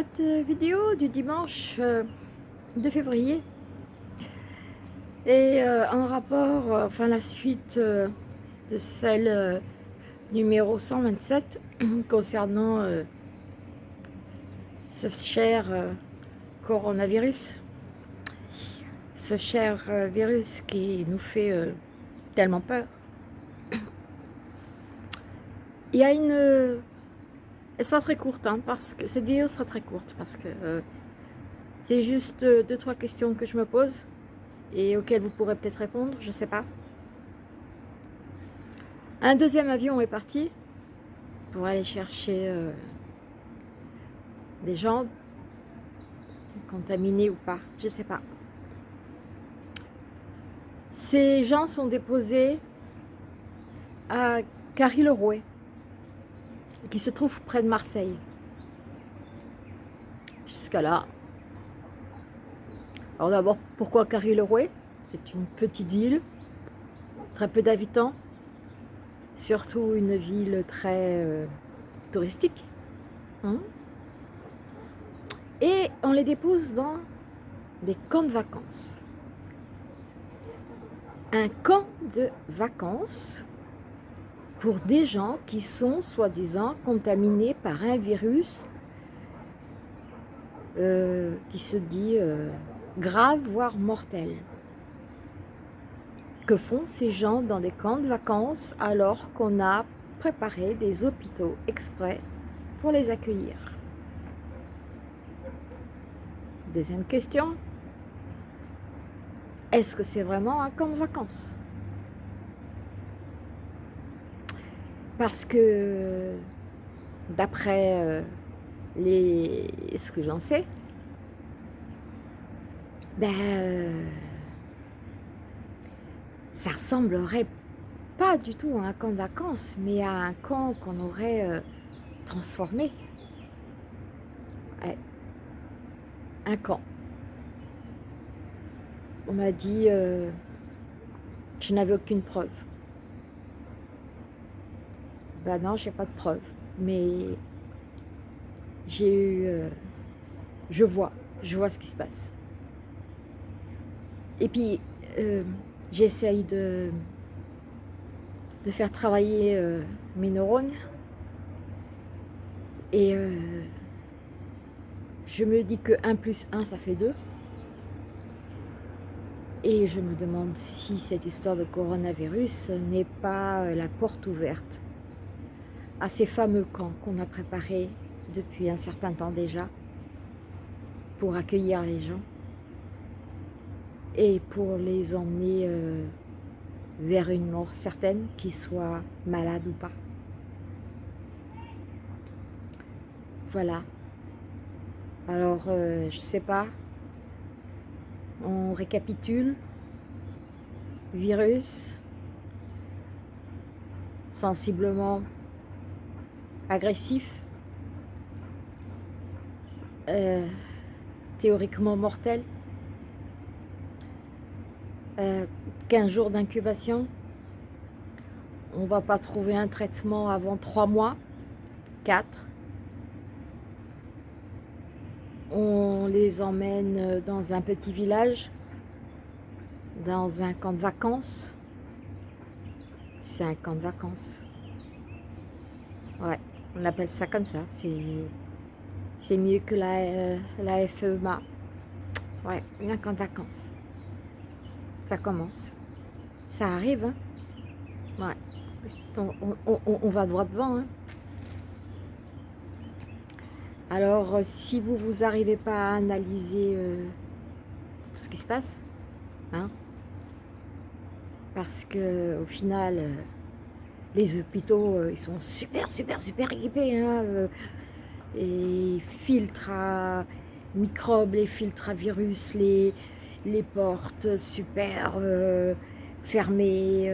cette euh, vidéo du dimanche 2 euh, février euh, en rapport, enfin la suite de celle numéro 127 concernant ce cher coronavirus, ce cher virus qui nous fait tellement peur. Il y a une elle sera très courte, hein, parce que cette vidéo sera très courte, parce que euh, c'est juste deux, trois questions que je me pose et auxquelles vous pourrez peut-être répondre, je sais pas. Un deuxième avion est parti pour aller chercher euh, des gens contaminés ou pas, je sais pas. Ces gens sont déposés à Carry-le-Rouet qui se trouve près de Marseille. Jusqu'à là. Alors d'abord, pourquoi Carry-le-Rouet C'est une petite île, très peu d'habitants, surtout une ville très euh, touristique. Hein. Et on les dépose dans des camps de vacances. Un camp de vacances pour des gens qui sont soi-disant contaminés par un virus euh, qui se dit euh, grave, voire mortel. Que font ces gens dans des camps de vacances alors qu'on a préparé des hôpitaux exprès pour les accueillir? Deuxième question, est-ce que c'est vraiment un camp de vacances? Parce que d'après euh, les ce que j'en sais, ben, euh, ça ressemblerait pas du tout à un camp de vacances, mais à un camp qu'on aurait euh, transformé. Un camp. On m'a dit, je n'avais aucune preuve. Ben non, j'ai pas de preuves. Mais j'ai eu... Euh, je vois, je vois ce qui se passe. Et puis, euh, j'essaye de, de faire travailler euh, mes neurones. Et je me dis que 1 plus 1, ça fait 2. Et je me demande si cette histoire de coronavirus n'est pas la porte ouverte à ces fameux camps qu'on a préparés depuis un certain temps déjà pour accueillir les gens et pour les emmener euh, vers une mort certaine, qu'ils soient malades ou pas. Voilà. Alors, euh, je sais pas. On récapitule. Virus. Sensiblement agressif, euh, théoriquement mortel, 15 euh, jours d'incubation, on va pas trouver un traitement avant 3 mois, 4. On les emmène dans un petit village, dans un camp de vacances. C'est un camp de vacances. Ouais. On appelle ça comme ça. C'est mieux que la, euh, la FEMA. Ouais, camp de vacances. Ça commence. Ça arrive, hein. Ouais. On, va droit devant, hein. Alors, euh, si vous vous arrivez pas à analyser euh, tout ce qui se passe, hein, parce que au final, les hôpitaux, euh, ils sont super, super, super équipés. Hein, euh, les filtres à microbes, les filtres à virus, les, portes super euh, fermées,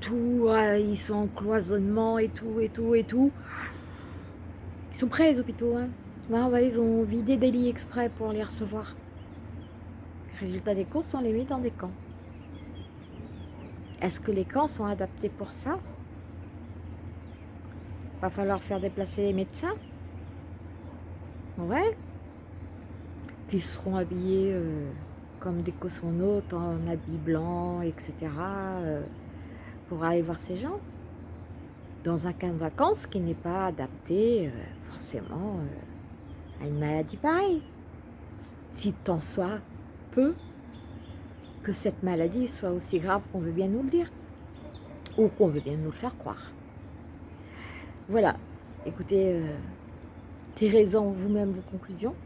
tout, ah, ils sont en cloisonnement et tout, et tout, et tout. Ils sont prêts les hôpitaux, hein. ils ont vidé des lits exprès pour les recevoir. Résultat des courses, on les met dans des camps. Est-ce que les camps sont adaptés pour ça? Va falloir faire déplacer les médecins. Ouais. Qui seront habillés euh, comme des cosmonautes en habits blancs, etc. euh, pour aller voir ces gens. Dans un camp de vacances qui n'est pas adapté euh, forcément à une maladie pareille. Si tant soit peu que cette maladie soit aussi grave qu'on veut bien nous le dire. Ou qu'on veut bien nous le faire croire. Voilà. Écoutez, euh, en vous-même vos conclusions.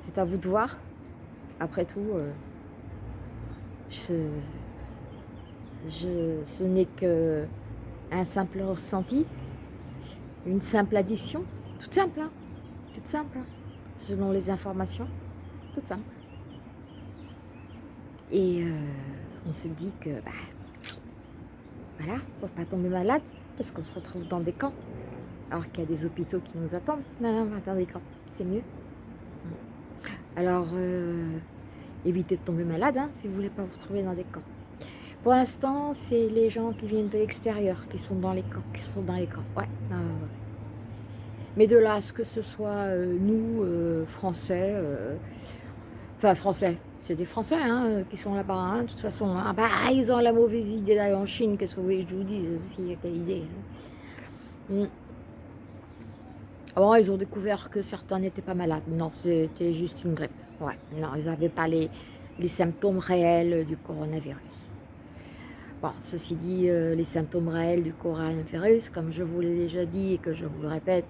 C'est à vous de voir. Après tout, euh, ce n'est que un simple ressenti, une simple addition, toute simple, hein, simple, hein, selon les informations, toute simple. Et euh, on se dit que, bah, voilà, faut pas tomber malade, parce qu'on se retrouve dans des camps, alors qu'il y a des hôpitaux qui nous attendent. Non, on va dans des camps, c'est mieux. Alors, euh, évitez de tomber malade hein, si vous voulez pas vous retrouver dans des camps. Pour l'instant, c'est les gens qui viennent de l'extérieur qui sont dans les camps, qui sont dans les camps. Ouais. Mais de là à ce que ce soit euh, nous, euh, Français, enfin Français, c'est des Français hein, euh, qui sont là-bas. hein, de toute façon, hein. Bah, ils ont la mauvaise idée d'aller en Chine. Qu'est-ce que vous voulez que je vous dise S'il y a quelle idée hein. Mm. Avant, ils ont découvert que certains n'étaient pas malades. Non, c'était juste une grippe. Ouais, non, ils n'avaient pas les, les symptômes réels du coronavirus. Bon, ceci dit, euh, les symptômes réels du coronavirus, comme je vous l'ai déjà dit et que je vous le répète,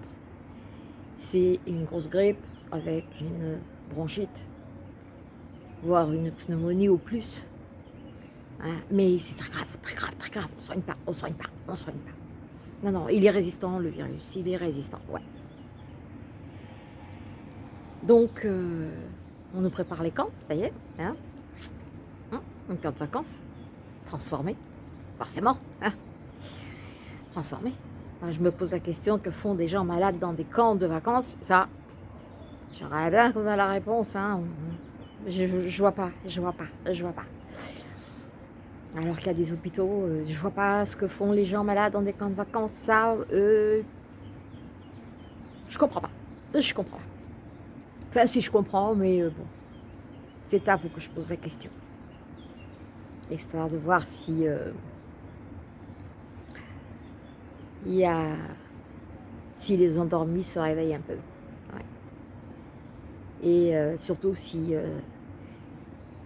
c'est une grosse grippe avec une bronchite, voire une pneumonie au plus. Hein, mais c'est très grave, très grave, très grave. On ne soigne pas, on ne soigne pas, on ne soigne pas. Non, non, il est résistant, le virus, il est résistant, ouais. Donc, euh, on nous prépare les camps, ça y est, hein, hein un camp de vacances, transformé, forcément, hein, transformé. Je me pose la question, que font des gens malades dans des camps de vacances? Ça, j'aurais bien trouvé la réponse, hein. Je, vois pas, je vois pas, je vois pas. Alors qu'il y a des hôpitaux, euh, je vois pas ce que font les gens malades dans des camps de vacances. Ça, euh, je comprends pas. Je comprends pas. Enfin, si je comprends, mais euh, bon, c'est à vous que je pose la question. Histoire de voir si il y a, si les endormis se réveillent un peu. Et euh, surtout si euh,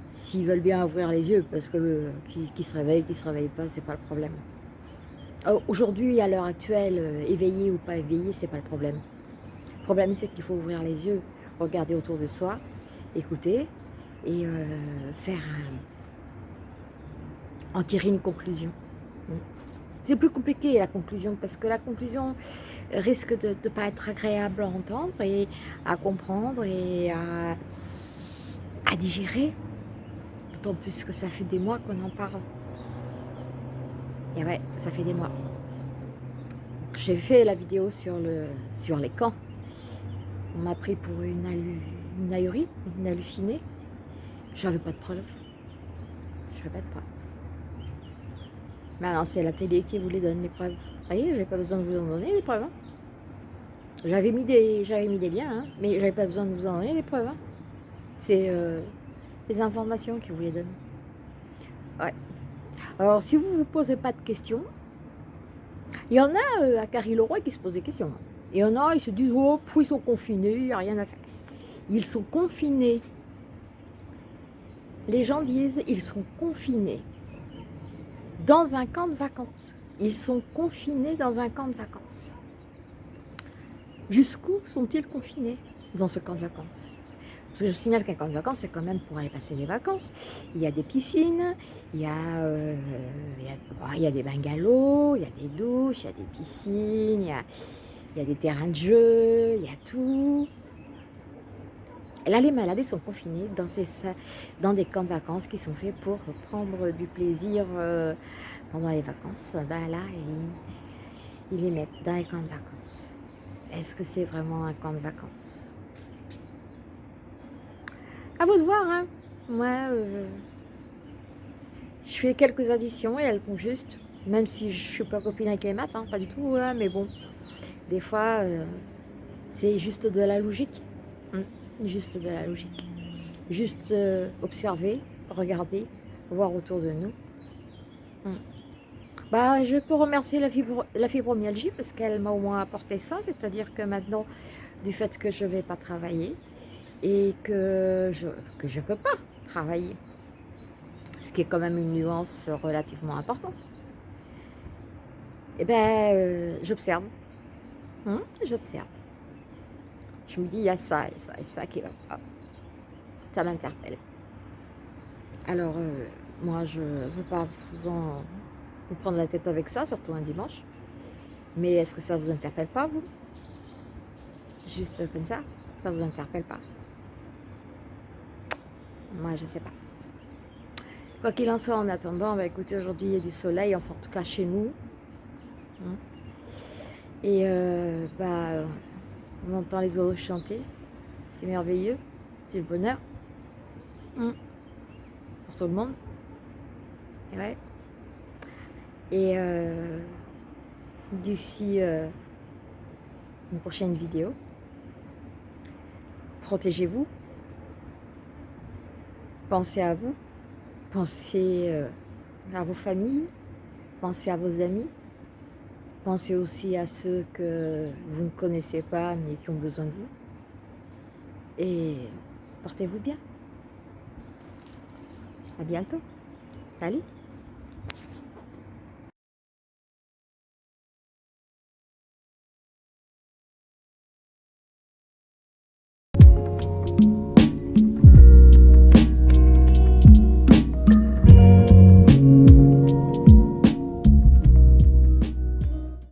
s'ils veulent bien ouvrir les yeux, parce que euh, qui, qui se qui se réveille pas, c'est pas le problème. Euh, Aujourd'hui, à l'heure actuelle, éveillé ou pas éveillé, c'est pas le problème. Le problème, c'est qu'il faut ouvrir les yeux, regarder autour de soi, écouter et faire en tirer une conclusion. Mm. C'est plus compliqué la conclusion parce que la conclusion risque de ne pas être agréable à entendre et à comprendre et à, digérer. D'autant plus que ça fait des mois qu'on en parle. Et ouais, ça fait des mois. J'ai fait la vidéo sur, le, sur les camps. On m'a pris pour une, hallu, une ahurie, une hallucinée. J'avais pas de preuves. J'avais pas de preuves. Maintenant, c'est la télé qui vous les donne, les preuves. Vous voyez, j'avais pas besoin de vous en donner, les preuves. hein. J'avais mis, des, mis des liens, hein, mais j'avais pas besoin de vous en donner, les preuves. hein. C'est euh, les informations qui vous les donnent. Ouais. Alors, si vous vous posez pas de questions, il y en a euh, à Carry-le-Roi qui se posent des questions. hein. Il y en a, ils se disent, oh, pff, ils sont confinés, il n'y a rien à faire. Ils sont confinés. Les gens disent, ils sont confinés dans un camp de vacances. Ils sont confinés dans un camp de vacances. Jusqu'où sont-ils confinés dans ce camp de vacances? Parce que je signale qu'un camp de vacances, c'est quand même pour aller passer des vacances. Il y a des piscines, il y a, euh, bon, il y a des bungalows, il y a des douches, il y a des piscines, il y a des terrains de jeu, il y a tout. Là, les malades sont confinés dans, ces, dans des camps de vacances qui sont faits pour prendre du plaisir euh, pendant les vacances. Ben là, ils, les mettent dans les camps de vacances. Est-ce que c'est vraiment un camp de vacances? À vous de voir, hein. Moi, euh, je fais quelques additions et elles comptent juste. Même si je suis pas copine avec les maths, hein, pas du tout, hein, mais bon. Des fois, euh, C'est juste de la logique. Mm. Juste de la logique. Juste euh, observer, regarder, voir autour de nous. Mm. Bah, je peux remercier la, fibromyalgie parce qu'elle m'a au moins apporté ça, c'est-à-dire que maintenant, du fait que je ne vais pas travailler et que je je peux pas travailler, ce qui est quand même une nuance relativement importante, eh ben, euh, j'observe, hein, j'observe. Je me dis, il y a ça et ça et ça qui va pas. Ça m'interpelle. Alors, euh, moi, je ne veux pas vous en vous prendre la tête avec ça, surtout un dimanche. Mais est-ce que ça ne vous interpelle pas, vous? Juste comme ça Ça ne vous interpelle pas? Moi, je ne sais pas. Quoi qu'il en soit, en attendant, bah, écoutez, aujourd'hui, il y a du soleil, enfin, en tout cas chez nous. Hein? Et euh, bah, on entend les oiseaux chanter. C'est merveilleux. C'est le bonheur. Hein. Pour tout le monde. Et ouais. Et euh, d'ici euh, une prochaine vidéo, protégez-vous. Pensez à vous. Pensez euh, à vos familles. Pensez à vos amis. Pensez aussi à ceux que vous ne connaissez pas mais qui ont besoin de vous. Et portez-vous bien. À bientôt. Salut